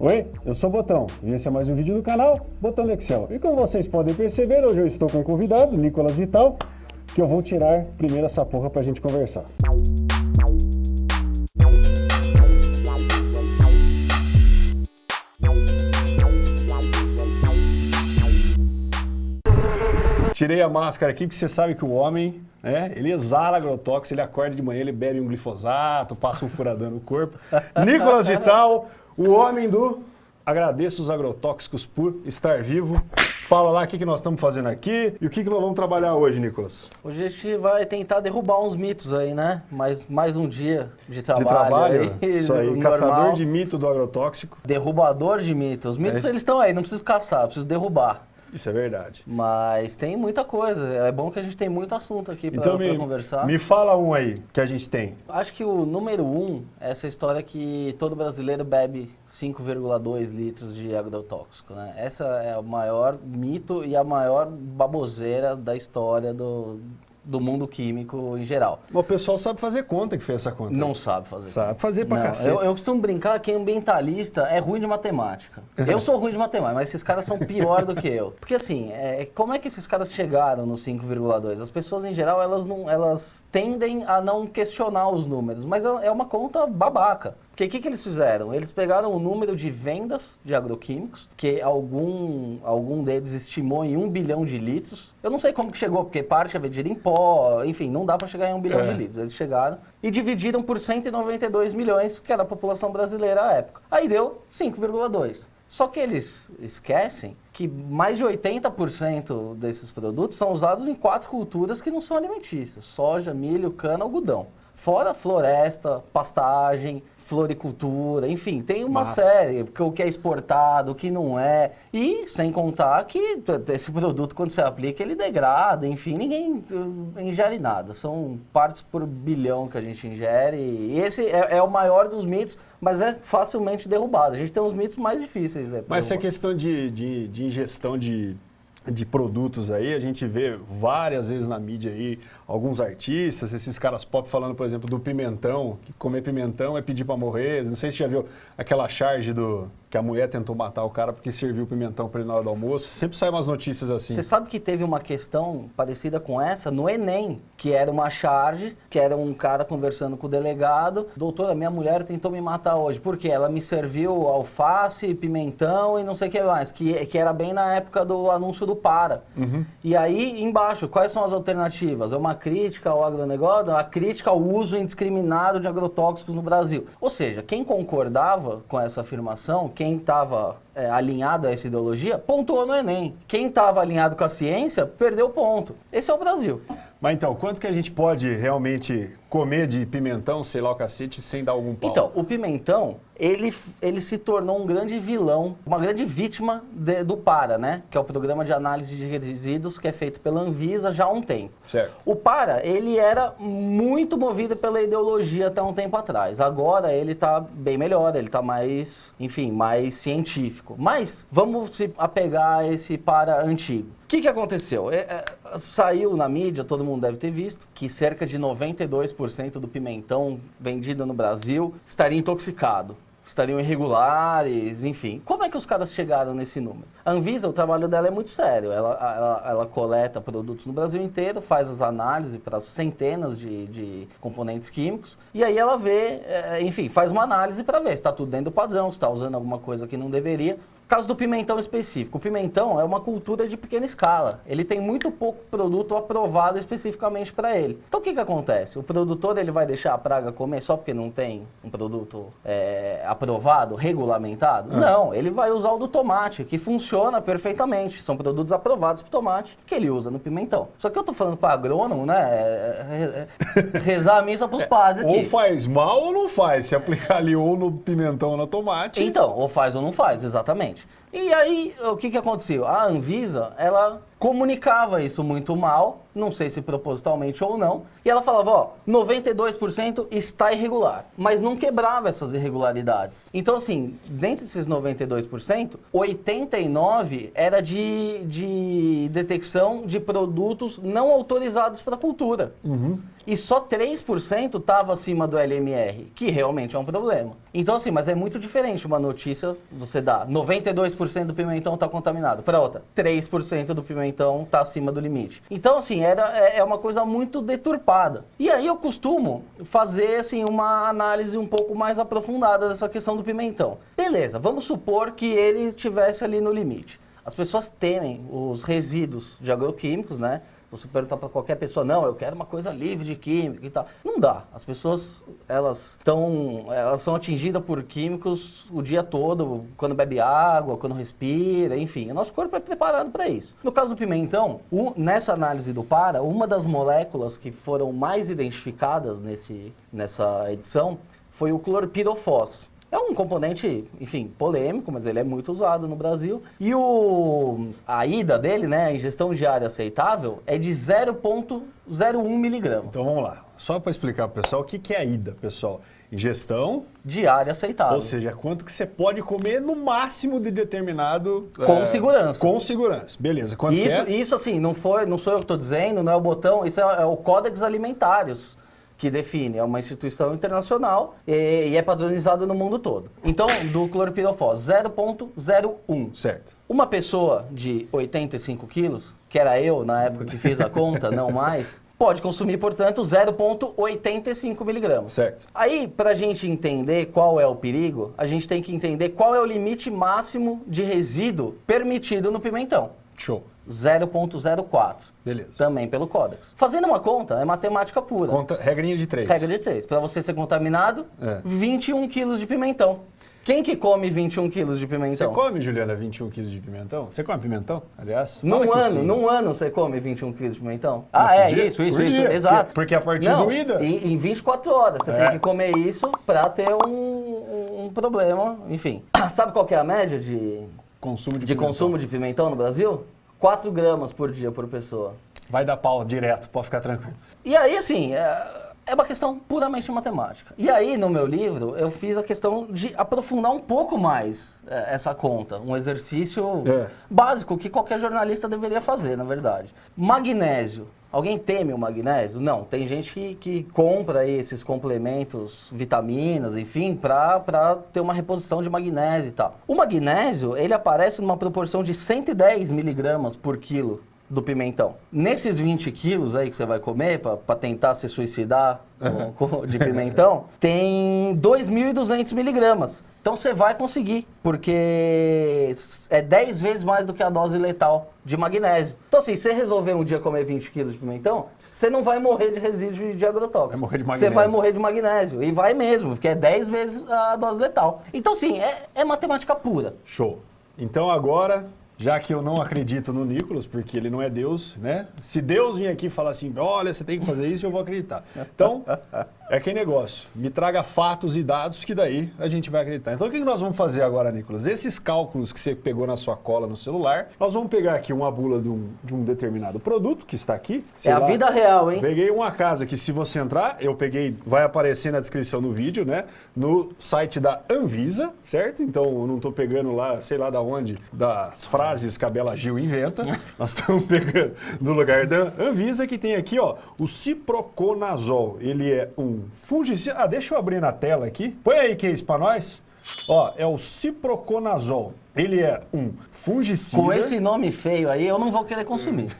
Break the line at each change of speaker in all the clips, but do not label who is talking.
Oi, eu sou o Botão e esse é mais um vídeo do canal Botão do Excel. E como vocês podem perceber, hoje eu estou com um convidado, Nicolas Vital, que eu vou tirar primeiro essa porra pra gente conversar. Tirei a máscara aqui porque você sabe que o homem, né, ele exala agrotóxico, ele acorda de manhã, ele bebe um glifosato, passa um furadão no corpo. Nicolas Vital, o homem do Agradeço os agrotóxicos por estar vivo. Fala lá o que, que nós estamos fazendo aqui e o que, que nós vamos trabalhar hoje, Nicolas.
Hoje a gente vai tentar derrubar uns mitos aí, né? Mais, mais um dia de trabalho.
De trabalho?
Aí,
Isso aí,
normal.
caçador de mito do agrotóxico.
Derrubador de mitos. Os mitos,
É.
eles estão aí, não preciso caçar, preciso derrubar.
Isso é verdade.
Mas tem muita coisa. É bom que a gente tem muito assunto aqui pra,
Então
conversar.
me fala um aí que a gente tem.
Acho que o número um é essa história que todo brasileiro bebe 5,2 litros de agrotóxico, né? Essa é o maior mito e a maior baboseira da história do, do mundo químico em geral.
O pessoal sabe fazer conta que fez essa conta.
Não sabe fazer.
Sabe fazer pra cacete.
eu, eu costumo brincar que ambientalista é ruim de matemática. Eu sou ruim de matemática, mas esses caras são pior do que eu. Porque assim, é, como é que esses caras chegaram no 5,2? As pessoas em geral, elas, não, elas tendem a não questionar os números, mas é é uma conta babaca. Porque o que, que eles fizeram? Eles pegaram o número de vendas de agroquímicos, que algum, algum deles estimou em 1 bilhão de litros. Eu não sei como que chegou, porque parte é vendida em pó, enfim, não dá para chegar em 1 bilhão
É.
de litros. Eles chegaram e dividiram por 192 milhões, que era a população brasileira à época. Aí deu 5,2. Só que eles esquecem que mais de 80% desses produtos são usados em quatro culturas que não são alimentícias: soja, milho, cana, algodão. Fora floresta, pastagem, floricultura, enfim, tem uma
Massa.
série, o que é exportado, o que não é. E sem contar que esse produto, quando você aplica, ele degrada, enfim, ninguém uh, ingere nada. São partes por bilhão que a gente ingere. E esse é, é o maior dos mitos, mas é facilmente derrubado. A gente tem uns mitos mais difíceis. né,
Mas essa
derrubar.
questão de, de, de ingestão de, de produtos aí, a gente vê várias vezes na mídia aí, alguns artistas, esses caras pop falando, por exemplo, do pimentão, que comer pimentão é pedir pra morrer. Não sei se já viu aquela charge do que a mulher tentou matar o cara porque serviu pimentão pra ele na hora do almoço. Sempre saem umas notícias assim.
Você sabe que teve uma questão parecida com essa no Enem, que era uma charge, que era um cara conversando com o delegado. Doutora, minha mulher tentou me matar hoje. Por quê? Ela me serviu alface, pimentão e não sei o que mais. Que, que era bem na época do anúncio do Para. E aí, embaixo, quais são as alternativas? É uma crítica ao agronegócio? A crítica ao uso indiscriminado de agrotóxicos no Brasil. Ou seja, quem concordava com essa afirmação, quem estava é, alinhado a essa ideologia, pontuou no Enem. Quem estava alinhado com a ciência, perdeu ponto. Esse é o Brasil.
Mas então, quanto que a gente pode realmente comer de pimentão, sei lá o cacete, sem dar algum pau?
Então, o pimentão, ele, ele se tornou um grande vilão, uma grande vítima de- do PARA, né? Que é o Programa de Análise de Resíduos, que é feito pela Anvisa já há um tempo.
Certo.
O PARA, ele era muito movido pela ideologia até um tempo atrás. Agora ele está bem melhor, ele está mais, enfim, mais científico. Mas vamos se apegar a esse PARA antigo. O que, que aconteceu? É, é, saiu na mídia, todo mundo deve ter visto, que cerca de 92% do pimentão vendido no Brasil estaria intoxicado. Estariam irregulares, enfim. Como é que os caras chegaram nesse número? A Anvisa, o trabalho dela é muito sério. Ela, ela, ela coleta produtos no Brasil inteiro, faz as análises para centenas de, de componentes químicos, e aí ela vê, eh, enfim, faz uma análise para ver se está tudo dentro do padrão, se está usando alguma coisa que não deveria. Caso do pimentão específico. O pimentão é uma cultura de pequena escala. Ele tem muito pouco produto aprovado especificamente para ele. Então o que, que acontece? O produtor ele vai deixar a praga comer só porque não tem um produto é, aprovado, regulamentado? Não, ele vai usar o do tomate, que funciona perfeitamente. São produtos aprovados para tomate que ele usa no pimentão. Só que eu tô falando para agrônomo, né? é, é, é, rezar a missa pros padres aqui.
Ou faz mal ou não faz. Se aplicar ali ou no pimentão ou no tomate.
Então, ou faz ou não faz, exatamente. E aí, o que, que aconteceu? A Anvisa, ela comunicava isso muito mal, não sei se propositalmente ou não, e ela falava, ó, 92% está irregular, mas não quebrava essas irregularidades. Então, assim, dentre esses 92%, 89% era de, de detecção de produtos não autorizados para cultura. e só 3% estava acima do LMR, que realmente é um problema. Então, assim, mas é muito diferente uma notícia, você dá 92% do pimentão está contaminado, para outra, 3% do pimentão está acima do limite. Então, assim, era, é, é uma coisa muito deturpada. E aí eu costumo fazer, assim, uma análise um pouco mais aprofundada dessa questão do pimentão. Beleza, vamos supor que ele estivesse ali no limite. As pessoas temem os resíduos de agroquímicos, né? Você perguntar para qualquer pessoa, não, eu quero uma coisa livre de química e tal. Não dá. As pessoas, elas estão, elas são atingidas por químicos o dia todo, quando bebe água, quando respira, enfim. O nosso corpo é preparado para isso. No caso do pimentão, o, nessa análise do para, uma das moléculas que foram mais identificadas nesse, nessa edição foi o clorpirofós. É um componente, enfim, polêmico, mas ele é muito usado no Brasil. E o, a ida dele, né, a ingestão diária aceitável, é de 0,01 miligrama.
Então vamos lá. Só para explicar para o pessoal o que, que é a ida, pessoal. Ingestão
diária aceitável.
Ou seja, quanto que você pode comer no máximo de determinado...
Com é, segurança.
Com segurança. Beleza. Quanto
isso,
é?
Isso, assim, não, foi, não sou eu que estou dizendo, não é o botão, isso é, é o Códex Alimentários que define, é uma instituição internacional e, e é padronizado no mundo todo. Então, do clorpirofós, 0.01.
Certo.
Uma pessoa de 85 quilos, que era eu na época que fiz a conta, não mais, pode consumir, portanto, 0,85 miligramas.
Certo.
Aí, para a gente entender qual é o perigo, a gente tem que entender qual é o limite máximo de resíduo permitido no pimentão.
Show.
0.04.
Beleza.
Também pelo Códex. Fazendo uma conta, é matemática pura.
Conta, regrinha de 3.
Regra de 3. Para você ser contaminado, é. 21 quilos de pimentão. Quem que come 21 quilos de pimentão?
Você come, Juliana, 21 quilos de pimentão? Você come pimentão, aliás?
Num ano, sim. num ano você come 21 quilos de pimentão? Ah, é, dia, isso, isso, isso, exato.
Porque a partir Não, do IDA...
Em, em 24 horas, você é. tem que comer isso para ter um, um, problema, enfim. Sabe qual é a média de...
Consumo de,
de
pimentão.
consumo de pimentão no Brasil? 4 gramas por dia por pessoa.
Vai dar pau direto, pode ficar tranquilo.
E aí, assim, é, é uma questão puramente matemática. E aí, no meu livro, eu fiz a questão de aprofundar um pouco mais é, essa conta. Um exercício é. básico que qualquer jornalista deveria fazer, na verdade. Magnésio. Alguém teme o magnésio? Não. Tem gente que, que compra esses complementos, vitaminas, enfim, para ter uma reposição de magnésio e tal. O magnésio, ele aparece numa proporção de 110 miligramas por quilo do pimentão. Nesses 20 quilos aí que você vai comer para tentar se suicidar com, com, de pimentão, tem 2.200 miligramas. Então você vai conseguir, porque é 10 vezes mais do que a dose letal de magnésio. Então assim, se você resolver um dia comer 20 quilos de pimentão, você não vai morrer de resíduo de agrotóxico.
Vai morrer de magnésio.
Você vai morrer de magnésio. E vai mesmo, porque é 10 vezes a dose letal. Então assim, é, é matemática pura.
Show. Então agora já que eu não acredito no Nicolas, porque ele não é Deus, né? Se Deus vir aqui e falar assim, olha, você tem que fazer isso, eu vou acreditar. Então, é aquele negócio. Me traga fatos e dados que daí a gente vai acreditar. Então, o que nós vamos fazer agora, Nicolas? Esses cálculos que você pegou na sua cola no celular, nós vamos pegar aqui uma bula de um, de um determinado produto que está aqui.
É a vida real, hein?
Peguei uma casa que se você entrar, eu peguei, vai aparecer na descrição do vídeo, né? No site da Anvisa, certo? Então, eu não estou pegando lá, sei lá da onde, das frases que a Bela Gil inventa. nós estamos pegando do lugar da Anvisa, que tem aqui, ó, o ciproconazol. Ele é um fungicida. Ah, deixa eu abrir na tela aqui. Põe aí, que é isso para nós. Ó, é o ciproconazol. Ele é um fungicida.
Com esse nome feio aí, eu não vou querer consumir.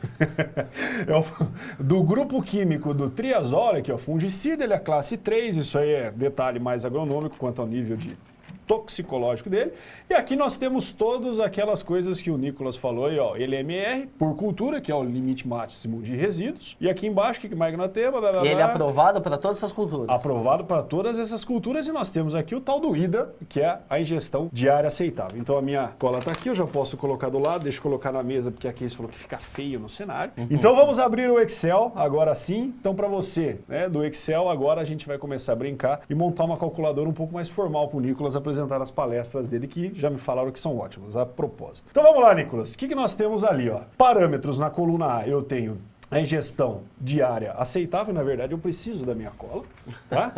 é o, do grupo químico do triazol, que é o fungicida, ele é classe 3. Isso aí é detalhe mais agronômico quanto ao nível de toxicológico dele. E aqui nós temos todas aquelas coisas que o Nicolas falou aí, ó, LMR por cultura, que é o limite máximo de resíduos. E aqui embaixo, o que mais que nós temos? Blá,
blá, blá. E ele é aprovado para todas essas culturas.
Aprovado para todas essas culturas e nós temos aqui o tal do IDA, que é a ingestão diária aceitável. Então a minha cola está aqui, eu já posso colocar do lado, deixa eu colocar na mesa, porque aqui você falou que fica feio no cenário. Uhum. Então vamos abrir o Excel agora sim. Então para você, né, do Excel, agora a gente vai começar a brincar e montar uma calculadora um pouco mais formal para o Nicolas apresentar apresentar as palestras dele, que já me falaram que são ótimas, a propósito. Então vamos lá, Nicolas. O que, que nós temos ali? Ó? Parâmetros na coluna A, eu tenho a ingestão diária aceitável, na verdade eu preciso da minha cola. Tá?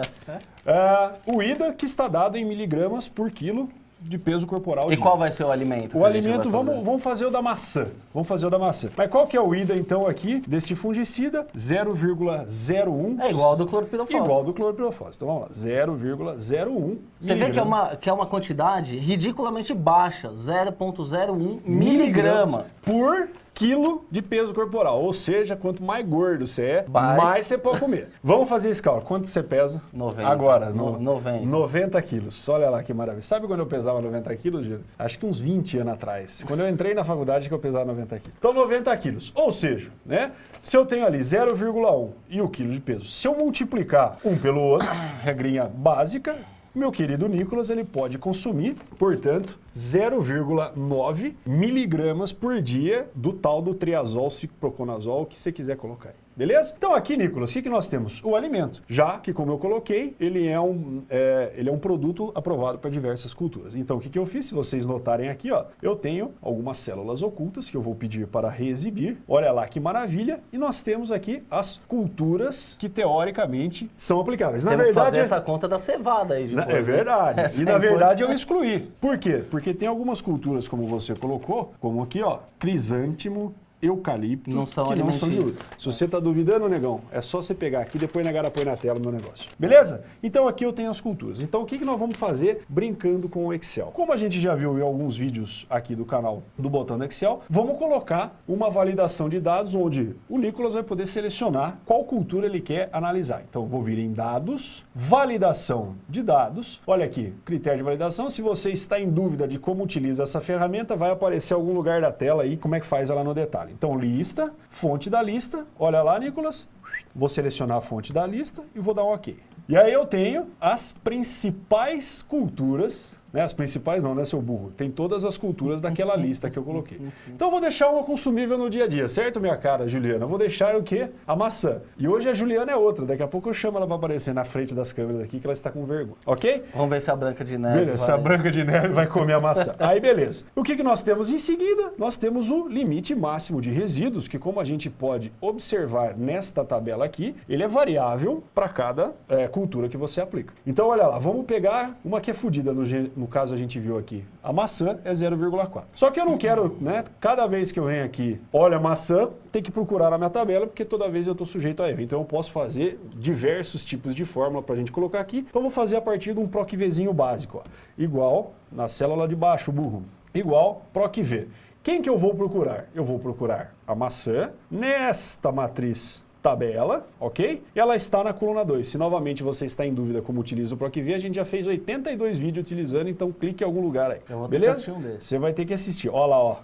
uh, o IDA, que está dado em miligramas por quilo de peso corporal.
E
dia.
qual vai ser o alimento?
O alimento, vamos, vamos fazer o da maçã. Vamos fazer o da maçã. Mas qual que é o IDA, então, aqui, deste fungicida? 0,01.
É igual ao do cloropirofos.
Igual ao do cloropirofos. Então, vamos lá. 0,01
Você vê que é, uma, que é uma quantidade ridiculamente baixa. 0,01 miligrama.
Por quilo de peso corporal. Ou seja, quanto mais gordo você é,
Mais.
mais você pode comer. Vamos fazer esse cálculo. Quanto você pesa?
90.
Agora,
No-
no,
90.
90 quilos. Olha lá que maravilha. Sabe quando eu pesava 90 quilos, Gino? Acho que uns 20 anos atrás. Quando eu entrei na faculdade que eu pesava 90 quilos. Então, 90 quilos. Ou seja, né? Se eu tenho ali 0,1 e o quilo de peso, se eu multiplicar um pelo outro, regrinha básica, meu querido Nicolas, ele pode consumir, portanto, 0,9 miligramas por dia do tal do triazol, cicloconazol, que você quiser colocar aí. Beleza? Então aqui, Nicolas, o que, que nós temos? O alimento. Já que, como eu coloquei, ele é um, é, ele é um produto aprovado para diversas culturas. Então o que, que eu fiz? Se vocês notarem aqui, ó, eu tenho algumas células ocultas que eu vou pedir para reexibir. Olha lá que maravilha. E nós temos aqui as culturas que teoricamente são aplicáveis. Na
Temos que
verdade,
fazer essa conta da cevada aí depois.
é verdade.
Essa
e
é
na verdade eu excluí. Por quê? Porque tem algumas culturas, como você colocou, como aqui, ó, crisântimo, eucalipto,
Não são
que não são de uso. Se você tá duvidando, negão, é só você pegar aqui e depois negar põe na tela o meu negócio. Beleza? Então aqui eu tenho as culturas. Então o que, que nós vamos fazer brincando com o Excel? Como a gente já viu em alguns vídeos aqui do canal do Botão do Excel, vamos colocar uma validação de dados onde o Nicolas vai poder selecionar qual cultura ele quer analisar. Então eu vou vir em dados, validação de dados. Olha aqui, critério de validação. Se você está em dúvida de como utiliza essa ferramenta, vai aparecer em algum lugar da tela aí como é que faz ela no detalhe. Então lista, fonte da lista. Olha lá, Nicolas. Vou selecionar a fonte da lista e vou dar um OK. E aí eu tenho as principais culturas, né? As principais não, né, seu burro? Tem todas as culturas daquela lista que eu coloquei. Então eu vou deixar uma consumível no dia a dia, certo, minha cara, Juliana? Eu vou deixar o quê? A maçã. E hoje a Juliana é outra. Daqui a pouco eu chamo ela para aparecer na frente das câmeras aqui, que ela está com vergonha. Ok?
Vamos ver se a Branca de Neve
Beleza,
vai...
a Branca de Neve vai comer a maçã. Aí, beleza. O que, que nós temos em seguida? Nós temos o limite máximo de resíduos, que como a gente pode observar nesta tabela aqui, ele é variável para cada é, cultura que você aplica. Então, olha lá, vamos pegar uma que é fodida, no, no caso a gente viu aqui. A maçã é 0,4. Só que eu não quero, né, cada vez que eu venho aqui, olha a maçã, tem que procurar na minha tabela, porque toda vez eu estou sujeito a erro. Então eu posso fazer diversos tipos de fórmula para a gente colocar aqui. Então eu vou fazer a partir de um PROC-Vzinho básico. Ó. Igual, na célula de baixo, burro, igual PROC-V. Quem que eu vou procurar? Eu vou procurar a maçã nesta matriz tabela, ok? E ela está na coluna 2. Se novamente você está em dúvida como utiliza o PROC-V, a gente já fez 82 vídeos utilizando, então clique em algum lugar aí.
Eu vou
Beleza?
um.
Você vai ter que assistir. Olha lá, ó.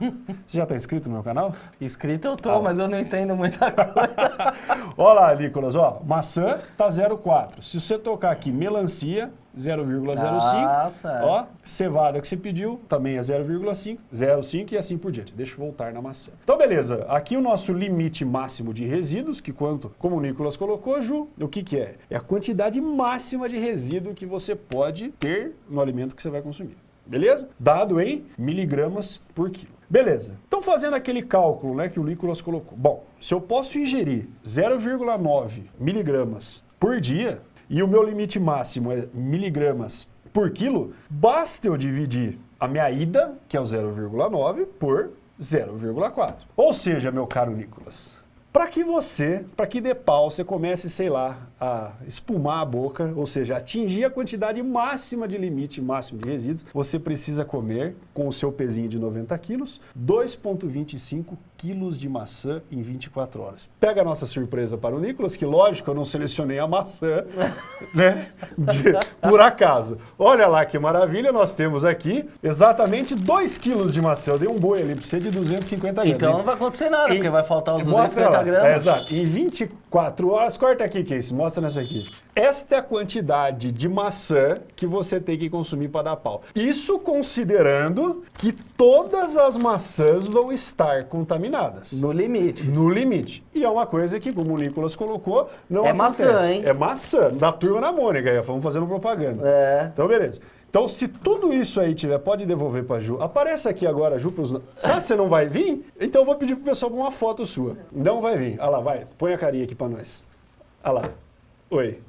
Você já está inscrito no meu canal?
Escrito eu tô,
Ah.
mas eu não entendo muita coisa.
Olha lá, Nicolas, ó. Maçã tá 0,4. Se você tocar aqui melancia, 0,05.
Ah, certo.
Ó, cevada que você pediu, também é 0,5, 0,5 e assim por diante. Deixa eu voltar na maçã. Então, beleza. Aqui o nosso limite máximo de resíduos, que quanto, como o Nicolas colocou, Ju, o que que é? É a quantidade máxima de resíduo que você pode ter no alimento que você vai consumir. Beleza? Dado em miligramas por quilo. Beleza. Então, fazendo aquele cálculo né, que o Nicolas colocou. Bom, se eu posso ingerir 0,9 miligramas por dia e o meu limite máximo é miligramas por quilo, basta eu dividir a minha ida, que é o 0,9, por 0,4. Ou seja, meu caro Nicolas, para que você, para que dê pau, você comece, sei lá, a espumar a boca, ou seja, atingir a quantidade máxima de limite máximo de resíduos, você precisa comer, com o seu pezinho de 90 quilos, 2,25 quilos de maçã em 24 horas. Pega a nossa surpresa para o Nicolas, que lógico, eu não selecionei a maçã, né, de- por acaso. Olha lá que maravilha, nós temos aqui exatamente 2 quilos de maçã. Eu dei um boi ali para você de 250 gramas.
Então não vai acontecer nada,
Em-
porque vai faltar os
Mostra
250
lá.
gramas.
É, exato. Em 24 horas, corta aqui, Casey, mostra nessa aqui. Esta é a quantidade de maçã que você tem que consumir para dar pau. Isso considerando que todas as maçãs vão estar contaminadas.
No limite.
No limite. E é uma coisa que, como o Nicolas colocou, não
É
acontece.
maçã, hein?
É maçã. Da turma da Mônica, vamos fazendo propaganda.
É.
Então, beleza. Então, se tudo isso aí tiver, pode devolver pra Ju. Aparece aqui agora, Ju, pros... Sabe você não vai vir? Então eu vou pedir pro pessoal uma foto sua. Não vai vir. Olha lá, vai. Põe a carinha aqui pra nós. Olha lá. Oi.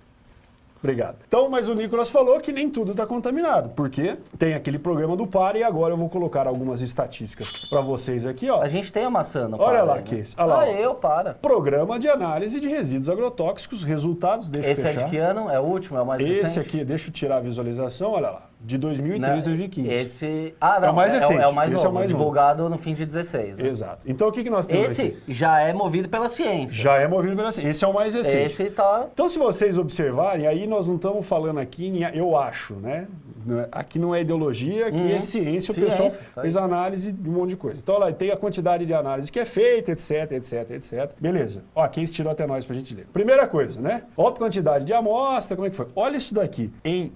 Obrigado. Então, mas o Nicolas falou que nem tudo está contaminado, porque tem aquele programa do PAR e agora eu vou colocar algumas estatísticas para vocês aqui, ó.
A gente tem a maçã no
Olha lá que
né?
esse. Olha lá,
ah, eu, para.
Programa de análise de resíduos agrotóxicos, resultados, deixa
Esse
eu
é de que ano? É o último? É o mais
Esse
recente?
aqui, deixa eu tirar a visualização, olha lá, de 2003,
Né?
2015.
Esse... Ah, não,
É o mais
é,
recente.
é o mais
Esse é o
novo,
mais novo.
divulgado no fim de 16, né?
Exato. Então o que, que nós temos
Esse
aqui?
já é movido pela ciência.
Já é movido pela ciência. Esse é o mais recente.
Esse tá...
Então, se vocês observarem, aí nós não estamos falando aqui, em- eu acho, né? É- Aqui não é ideologia, aqui
Uhum.
é ciência, o
Ciência,
pessoal
tá
fez análise de um monte de coisa. Então, olha lá, tem a quantidade de análise que é feita, etc, etc, etc. Beleza. Ó, quem estirou até nós pra gente ler. Primeira coisa, né? Olha a quantidade de amostra, como é que foi? Olha isso daqui. Em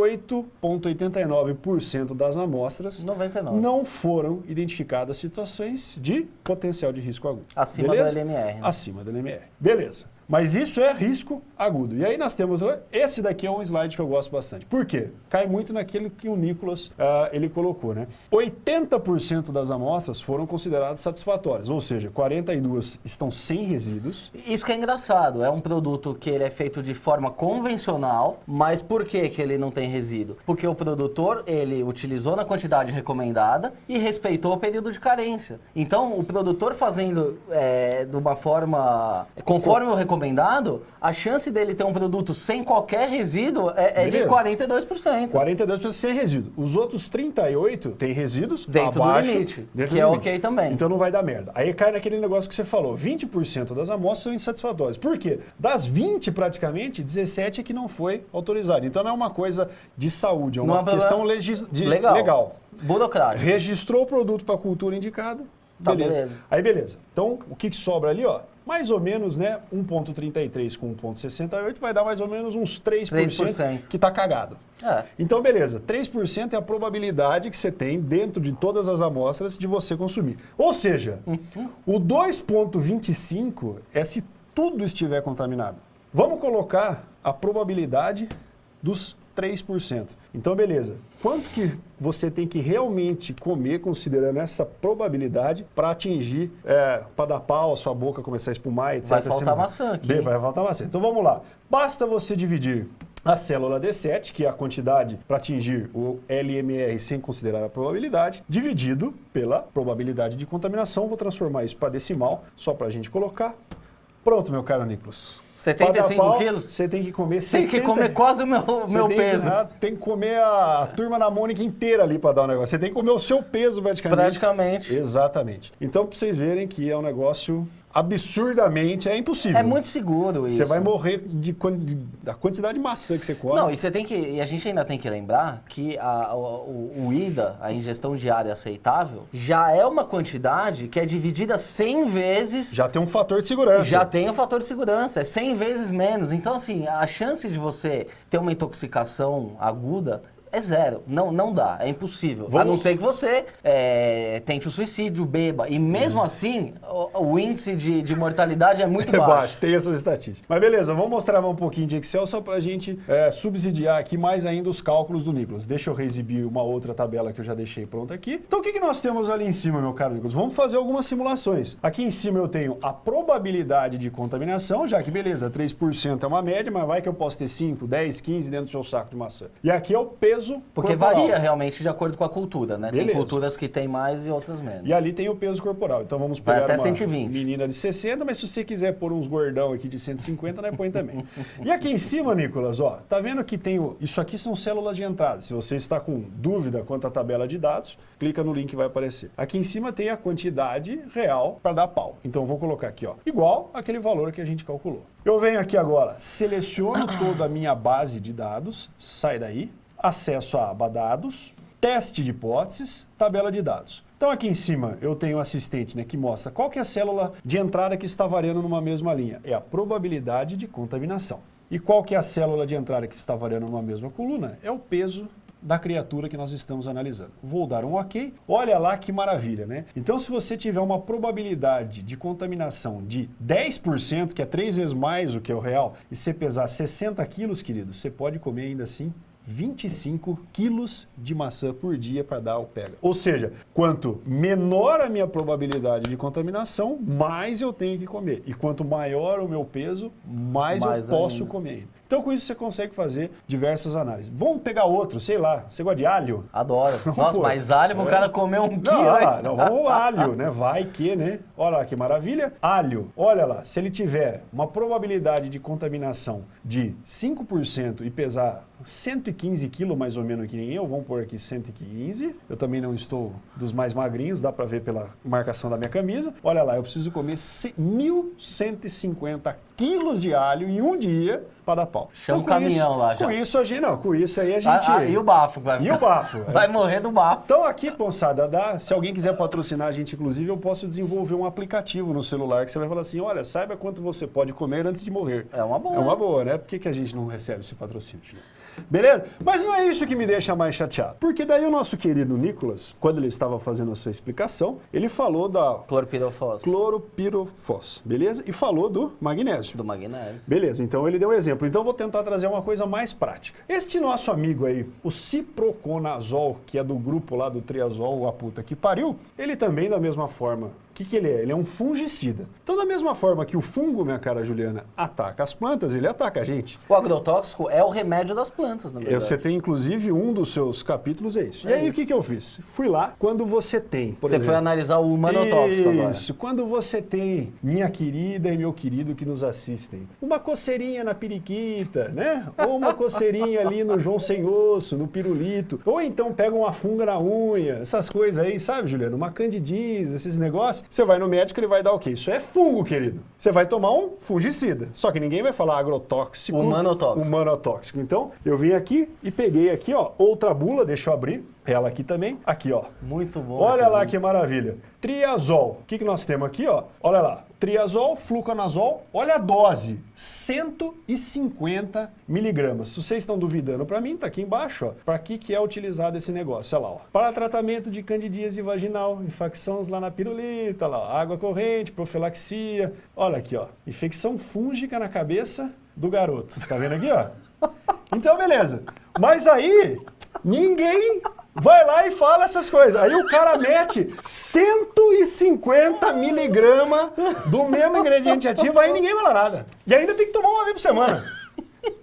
98,89% das amostras,
99.
não foram identificadas situações de potencial de risco agudo.
Acima
Beleza?
da LMR, né?
Acima da LMR. Beleza. Mas isso é risco agudo. E aí nós temos, esse daqui é um slide que eu gosto bastante. Por quê? Cai muito naquilo que o Nicolas ah, ele colocou, né? 80% das amostras foram consideradas satisfatórias, ou seja, 42 estão sem resíduos.
Isso que é engraçado, é um produto que ele é feito de forma convencional, mas por que, que ele não tem resíduo? Porque o produtor, ele utilizou na quantidade recomendada e respeitou o período de carência. Então, o produtor fazendo é, de uma forma conforme o recomendado, a chance dele ter um produto sem qualquer resíduo é, é de
Beleza.
42%.
42% sem resíduo. Os outros 38 têm resíduos
Dentro do
abaixo,
limite,
dentro
que
do
é
limite.
ok também.
Então não vai dar merda. Aí cai naquele negócio que você falou, 20% das amostras são insatisfatórias. Por quê? Das 20 praticamente, 17 é que não foi autorizado. Então não é uma coisa de saúde, é uma
é problema-
questão legis- de-
legal.
legal.
Burocrático.
Registrou o produto para a cultura indicada,
Tá,
beleza.
beleza.
Aí beleza. Então o que, que sobra ali, ó? Mais ou menos, né, 1.33 com 1.68 vai dar mais ou menos uns 3%,
3%.
que tá cagado.
É.
Então, beleza, 3% é a probabilidade que você tem dentro de todas as amostras de você consumir. Ou seja, o 2,25 é se tudo estiver contaminado. Vamos colocar a probabilidade dos 3%. Então, beleza. Quanto que você tem que realmente comer, considerando essa probabilidade, para atingir, para dar pau, a sua boca começar a espumar, etc.
Vai faltar
Você-
maçã aqui,
Bem? Vai faltar maçã. Então, vamos lá. Basta você dividir a célula D7, que é a quantidade para atingir o LMR sem considerar a probabilidade, dividido pela probabilidade de contaminação. Vou transformar isso para decimal, só para a gente colocar. Pronto, meu caro Nicolas.
75
Pra dar pau,
quilos?
Você tem que comer
Tem que
70
comer quase o meu, meu
tem
peso.
Que, ah, tem que comer a turma da Mônica inteira ali para dar o negócio. Você tem que comer o seu peso praticamente.
Praticamente.
Exatamente. Então, para vocês verem que é um negócio absurdamente, é impossível.
É muito seguro isso.
Você vai morrer de, de- da quantidade de maçã que você come.
Não, e você tem que. E a gente ainda tem que lembrar que a- o, o- IDA, a ingestão diária aceitável, já é uma quantidade que é dividida 100 vezes.
Já tem um fator de segurança.
Já tem o fator de segurança, é 100 vezes menos. Então, assim, a chance de você ter uma intoxicação aguda é zero. Não, não dá, é impossível. A
Vamos-
não ser que você é, tente o suicídio, beba. E mesmo assim, o, o índice de, de mortalidade é muito
É
baixo.
baixo, tem essas estatísticas. Mas beleza, vamos mostrar um pouquinho de Excel só para a gente é, subsidiar aqui mais ainda os cálculos do Nicolas. Deixa eu reexibir uma outra tabela que eu já deixei pronta aqui. Então o que, que nós temos ali em cima, meu caro Nicolas? Vamos fazer algumas simulações. Aqui em cima eu tenho a probabilidade de contaminação, já que beleza, 3% é uma média, mas vai que eu posso ter 5, 10, 15 dentro do seu saco de maçã. E aqui é o peso
Porque
corporal.
varia realmente de acordo com a cultura, né? Tem
Beleza.
culturas que tem mais e outras menos.
E ali tem o peso corporal. Então vamos
Vai
pegar
até
uma
120.
menina de 60, mas se você quiser pôr uns gordão aqui de 150, né, põe também. e aqui em cima, Nicolas, ó, tá vendo que tem o... Isso aqui são células de entrada. Se você está com dúvida quanto à tabela de dados, clica no link que vai aparecer. Aqui em cima tem a quantidade real para dar pau. Então vou colocar aqui, ó, igual aquele valor que a gente calculou. Eu venho aqui agora, seleciono toda a minha base de dados, sai daí, acesso à aba dados, teste de hipóteses, tabela de dados. Então aqui em cima eu tenho um assistente né, que mostra qual que é a célula de entrada que está variando numa mesma linha. É a probabilidade de contaminação. E qual que é a célula de entrada que está variando numa mesma coluna? É o peso da criatura que nós estamos analisando. Vou dar um OK. Olha lá que maravilha, né? Então, se você tiver uma probabilidade de contaminação de 10%, que é três vezes mais do que o real, e você pesar 60 quilos, querido, você pode comer ainda assim 25 quilos de maçã por dia para dar o pega. Ou seja, quanto menor a minha probabilidade de contaminação, mais eu tenho que comer. E quanto maior o meu peso, mais,
Mais
eu posso
ainda.
comer. Então com isso você consegue fazer diversas análises. Vamos pegar outro, sei lá, você gosta de alho?
Adoro. Nossa,
Pô,
mas alho pro
é.
cara comer um
Não,
quilo,
olha lá, não, vamos alho, né? Vai que, né? Olha lá que maravilha. Alho, olha lá, se ele tiver uma probabilidade de contaminação de 5% e pesar 115 quilos, mais ou menos que nem eu, vamos pôr aqui 115. Eu também não estou dos mais magrinhos, dá pra ver pela marcação da minha camisa. Olha lá, eu preciso comer ce- 1.150 quilos de alho em um dia para dar pau.
Chama
com
o caminhão
isso,
lá já.
Com isso, a gente, não, com isso aí a
Ah,
gente...
ah, e o bafo, vai
E o bafo?
Vai morrer do bafo.
Então aqui, Ponsada, dá, se alguém quiser patrocinar a gente, inclusive, eu posso desenvolver um aplicativo no celular que você vai falar assim, olha, saiba quanto você pode comer antes de morrer.
É uma boa.
É uma boa, né? Por que, que a gente não recebe esse patrocínio? Beleza? Mas não é isso que me deixa mais chateado. Porque daí o nosso querido Nicolas, quando ele estava fazendo a sua explicação, ele falou da
Clorpirofos.
cloropirofos, beleza? E falou do magnésio.
Do magnésio.
Beleza, então ele deu um exemplo. Então eu vou tentar trazer uma coisa mais prática. Este nosso amigo aí, o ciproconazol, que é do grupo lá do triazol, a puta que pariu, ele também da mesma forma. O que, que ele é? Ele é um fungicida. Então, da mesma forma que o fungo, minha cara Juliana, ataca as plantas, ele ataca a gente.
O agrotóxico é o remédio das plantas, na verdade.
Você tem, inclusive, um dos seus capítulos é isso.
É
e aí,
isso.
o que, que eu fiz? Fui lá, quando você tem,
Você
exemplo...
foi analisar o humanotóxico agora.
Isso, quando você tem, minha querida e meu querido que nos assistem, uma coceirinha na periquita, né? Ou uma coceirinha ali no João Sem Osso, no pirulito. Ou então pega uma funga na unha, essas coisas aí, sabe, Juliano? Uma candidíase, esses negócios. Você vai no médico, ele vai dar o quê? Isso é fungo, querido. Você vai tomar um fungicida. Só que ninguém vai falar agrotóxico.
Humanotóxico.
Humanotóxico. Então, eu vim aqui e peguei aqui, ó, outra bula, deixa eu abrir. Ela aqui também. Aqui, ó.
Muito bom.
Olha lá que maravilha. Triazol. O que, que nós temos aqui, ó? Olha lá. Triazol, fluconazol. Olha a dose. 150 miligramas. Se vocês estão duvidando para mim, tá aqui embaixo, ó. Para que, que é utilizado esse negócio? Olha lá, ó. Para tratamento de candidíase vaginal, infecções lá na pirulita, lá, água corrente, profilaxia. Olha aqui, ó. Infecção fúngica na cabeça do garoto. Tá vendo aqui, ó? Então, beleza. Mas aí, ninguém vai lá e fala essas coisas. Aí o cara mete 150 miligramas do mesmo ingrediente ativo, aí ninguém fala nada. E ainda tem que tomar uma vez por semana.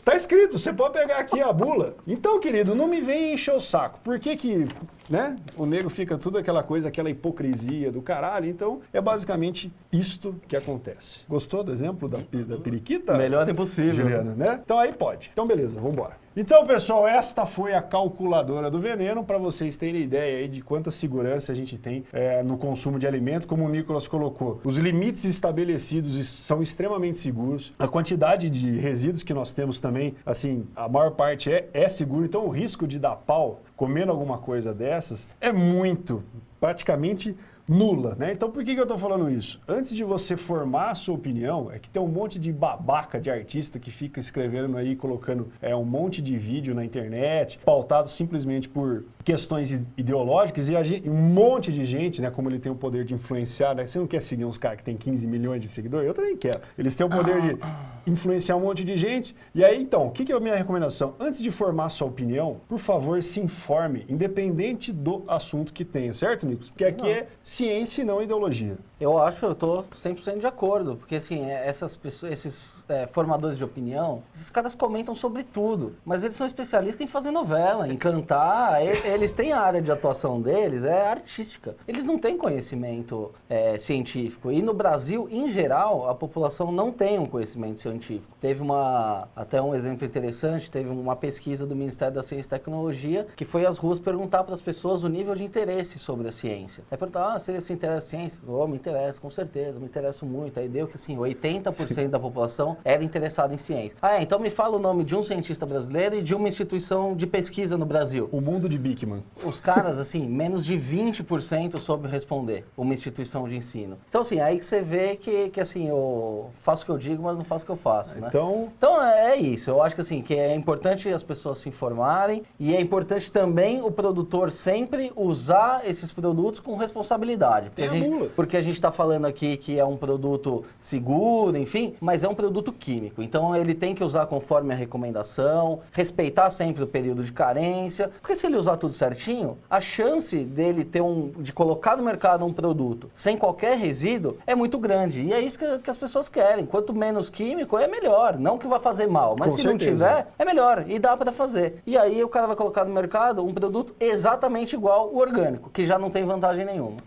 Tá escrito, você pode pegar aqui a bula. Então, querido, não me vem encher o saco. Por que que, né, o nego fica tudo aquela coisa, aquela hipocrisia do caralho? Então, é basicamente isto que acontece. Gostou do exemplo da, da periquita?
Melhor impossível.
Juliana, né? Então aí pode. Então beleza, vamos embora. Então, pessoal, esta foi a calculadora do veneno para vocês terem ideia aí de quanta segurança a gente tem é, no consumo de alimentos, como o Nicolas colocou. Os limites estabelecidos são extremamente seguros. A quantidade de resíduos que nós temos também, assim, a maior parte é, é seguro. Então, o risco de dar pau comendo alguma coisa dessas é muito, praticamente nula, né? Então por que, que eu tô falando isso? Antes de você formar a sua opinião, é que tem um monte de babaca de artista que fica escrevendo aí, colocando é, um monte de vídeo na internet, pautado simplesmente por questões ideológicas e a gen- um monte de gente, né? Como ele tem o poder de influenciar, né? Você não quer seguir uns caras que tem 15 milhões de seguidores? Eu também quero. Eles têm o poder de influenciar um monte de gente. E aí, então, o que, que é a minha recomendação? Antes de formar sua opinião, por favor, se informe, independente do assunto que tenha, certo, Nicolas? Porque aqui
Não.
é ciência e não ideologia.
Eu acho, eu tô 100% de acordo, porque assim, é, essas pessoas, esses é, formadores de opinião, esses caras comentam sobre tudo, mas eles são especialistas em fazer novela, em cantar, eles têm a área de atuação deles, é artística. Eles não têm conhecimento é, científico, e no Brasil, em geral, a população não tem um conhecimento científico. Teve uma, até um exemplo interessante, teve uma pesquisa do Ministério da Ciência e Tecnologia, que foi às ruas perguntar para as pessoas o nível de interesse sobre a ciência. Aí perguntar, ah, você se interessa em ciência? Oh, me interessa, com certeza, me interesso muito. Aí deu que assim, 80% da população era interessada em ciência. Ah, é, então me fala o nome de um cientista brasileiro e de uma instituição de pesquisa no Brasil.
O mundo de Bickman.
Os caras, assim, menos de 20% soube responder uma instituição de ensino. Então, assim, aí que você vê que, que assim, eu faço o que eu digo, mas não faço o que eu faço, né?
Então,
Então é é isso, eu acho que assim, que é importante as pessoas se informarem e é importante também o produtor sempre usar esses produtos com qualidade. Porque a, gente, porque a gente está falando aqui que é um produto seguro, enfim, mas é um produto químico. Então ele tem que usar conforme a recomendação, respeitar sempre o período de carência, porque se ele usar tudo certinho, a chance dele ter um, de colocar no mercado um produto sem qualquer resíduo é muito grande. E é isso que, que as pessoas querem. Quanto menos químico é melhor. Não que vai fazer mal, mas
Com
se não
certeza.
tiver, é melhor. E dá para fazer. E aí o cara vai colocar no mercado um produto exatamente igual o orgânico, que já não tem vantagem nenhuma.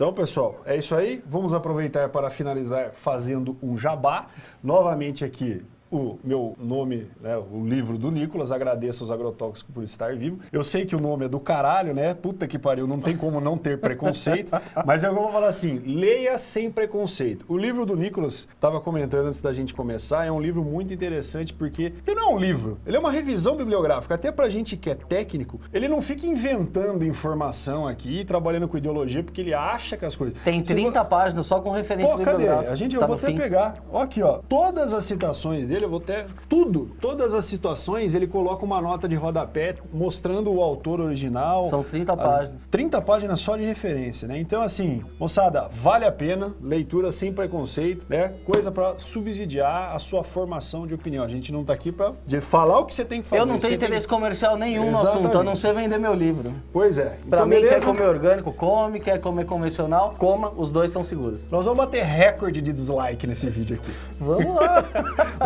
Então, pessoal, é isso aí. Vamos aproveitar para finalizar fazendo um jabá. Novamente aqui o meu nome, né, o livro do Nicolas, agradeço aos agrotóxicos por estar vivo. Eu sei que o nome é do caralho, né? Puta que pariu, não tem como não ter preconceito, mas eu vou falar assim, leia sem preconceito. O livro do Nicolas, estava comentando antes da gente começar, é um livro muito interessante porque ele não é um livro, ele é uma revisão bibliográfica. Até pra gente que é técnico, ele não fica inventando informação aqui, trabalhando com ideologia, porque ele acha que as coisas...
Tem
Se
30 páginas só com referência
Pô, cadê?
bibliográfica.
A gente, eu
Tá
vou
no
até
fim.
pegar. Ó aqui, ó. Todas as citações dele, eu vou até... Tudo, todas as situações, ele coloca uma nota de rodapé mostrando o autor original.
São 30
As-
páginas.
30 páginas só de referência, né? Então, assim, moçada, vale a pena. Leitura sem preconceito, né? Coisa pra subsidiar a sua formação de opinião. A gente não tá aqui pra de falar o que você tem que fazer.
Eu não tenho
Você tem-
interesse comercial nenhum no
Exatamente.
assunto, a não ser vender meu livro.
Pois é.
Pra
Então,
mim,
beleza?
quer comer orgânico, come, quer comer convencional, coma, os dois são seguros.
Nós vamos bater recorde de dislike nesse vídeo aqui.
Vamos lá!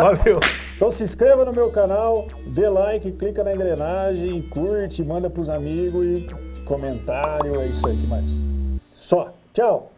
Então se inscreva no meu canal, dê like, clica na engrenagem, curte, manda pros amigos e comentário, é isso aí que mais. Só. Tchau!